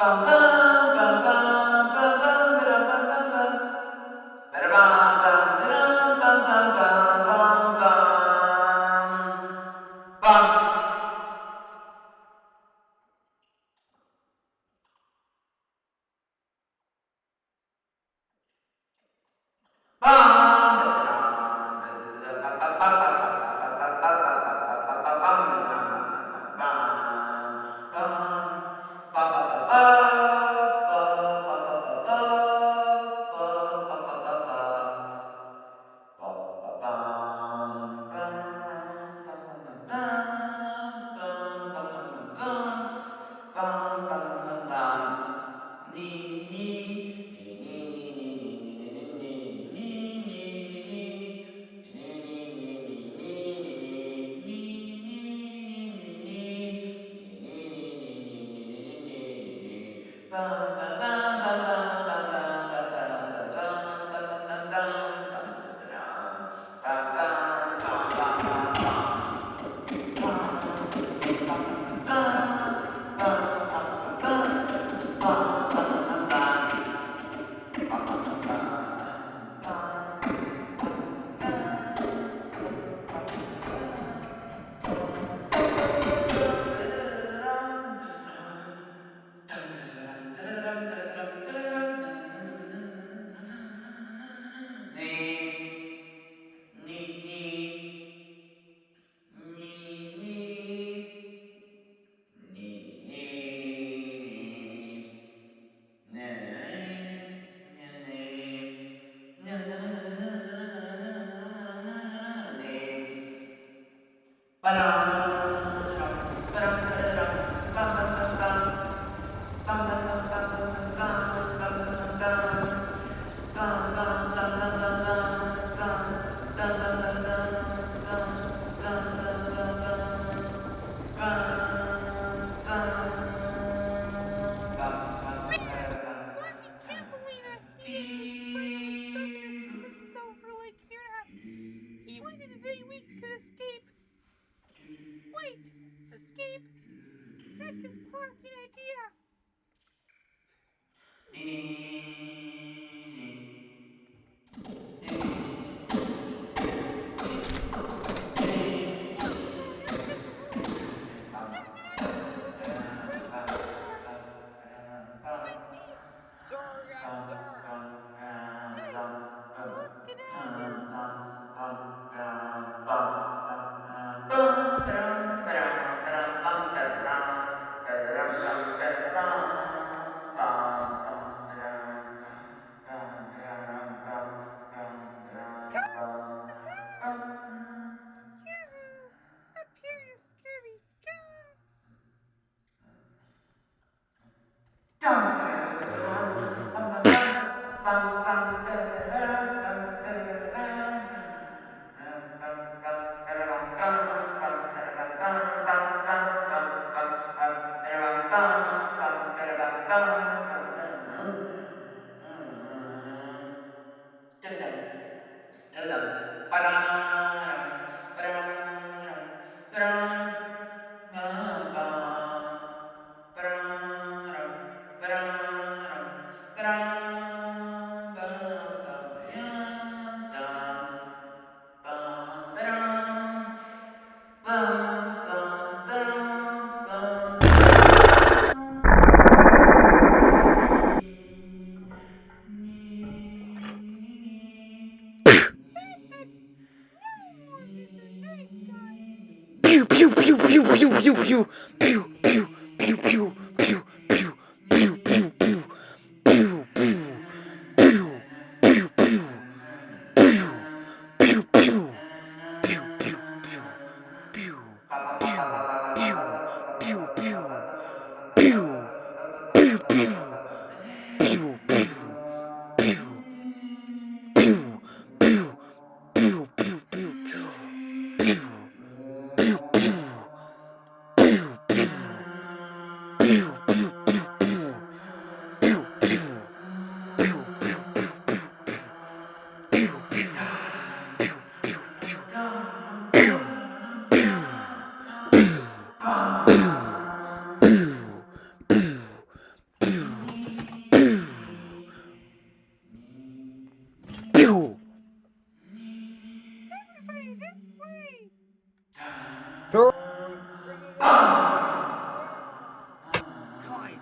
Bum, bum. bum, bum. this Good idea. pew, pew, pew, pew.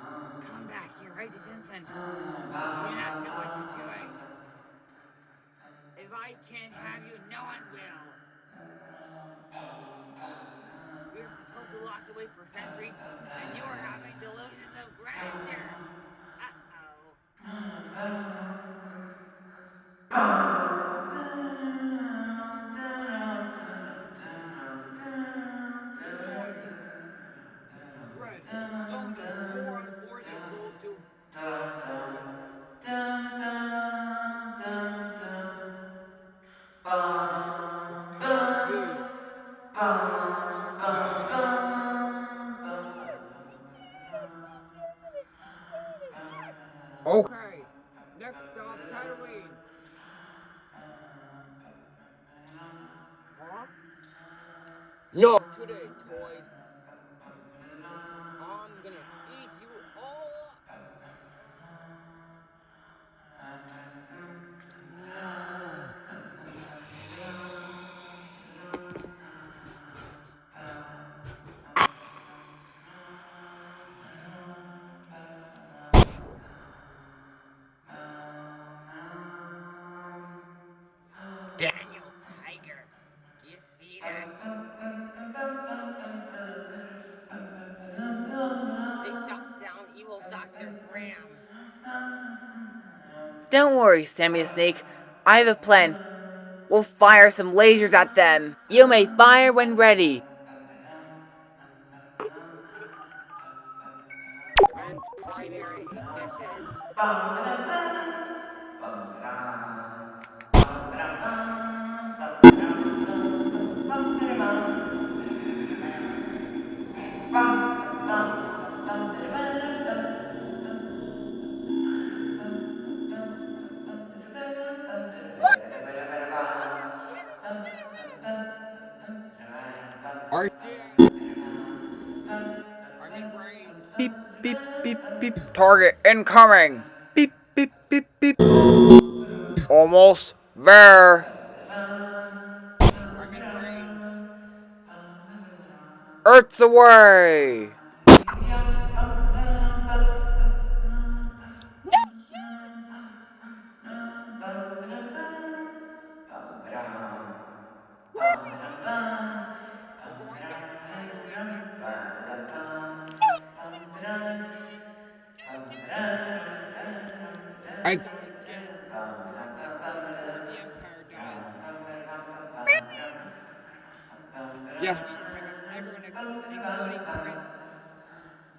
Come back, you crazy Simpson. You don't know what you're doing. If I can't have you, no one will. You're supposed to lock away for a century, and you are having delusions of grandeur. Uh-oh. Okay, next stop, Tatooine. Huh? No, today, toys. Don't worry, Sammy the Snake. I have a plan. We'll fire some lasers at them. You may fire when ready. Are Beep, beep, beep, beep. Target incoming. Beep, beep, beep, beep. Almost there. Earth's away. Yes, everyone including Prince,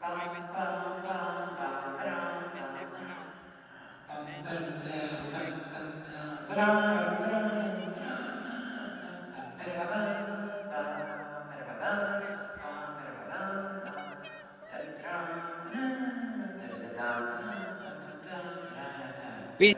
Simon, and everyone else. And, like, Beat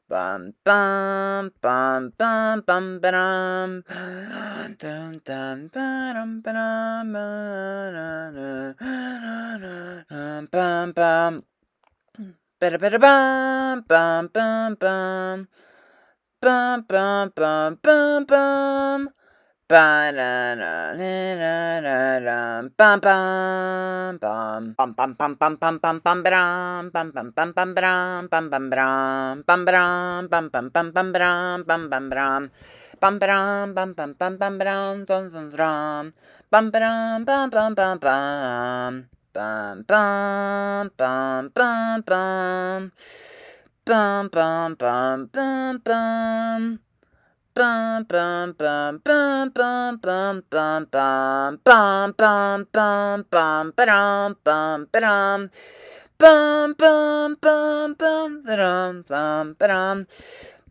Bum bum. Bum bum bum bum bum. Dum dum ba-dum ba-dum bum bum. Ba-da ba-da bum bum bum bum. Bum bum bum bum bum. Bum bum bum bum bum bum bum bum bum bum ba-dum bum bum bum bum ba-dum bum bum ba-dum bum ba-dum bum bum bum bum ba-dum bum bum ba-dum bum ba-dum bum bum bum bum ba-dum dum dum dum bum ba-dum bum bum bum bum bum bum bum bum bum bum bum bum bum bum Bum bum bum bum bum bum bum bum bum bum bum bum ba-dum bum ba-dum bum bum bum bum ba-dum bum ba-dum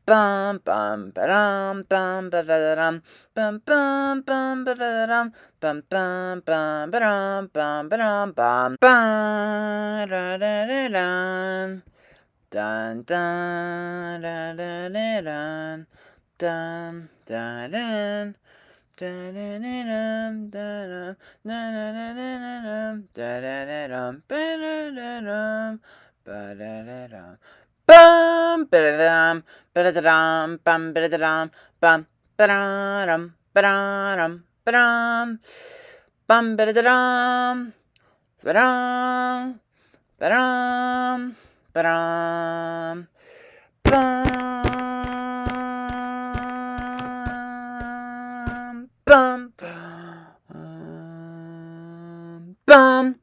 bum bum ba-dum bum ba-da-dum bum bum bum ba-da-dum bum bum bum ba-dum bum ba-dum bum ba-da-da-da-dun dun dun da-da-da-dun dun dun dun ba-da-da-dum Bum, ba-da-dum, ba-da-da-dum, bum, ba-da-da-dum, bum, ba-da-dum, ba-da-dum, ba-dum, bum, ba-da-da-dum, ba-dum, ba-dum, ba-dum, bum. bum.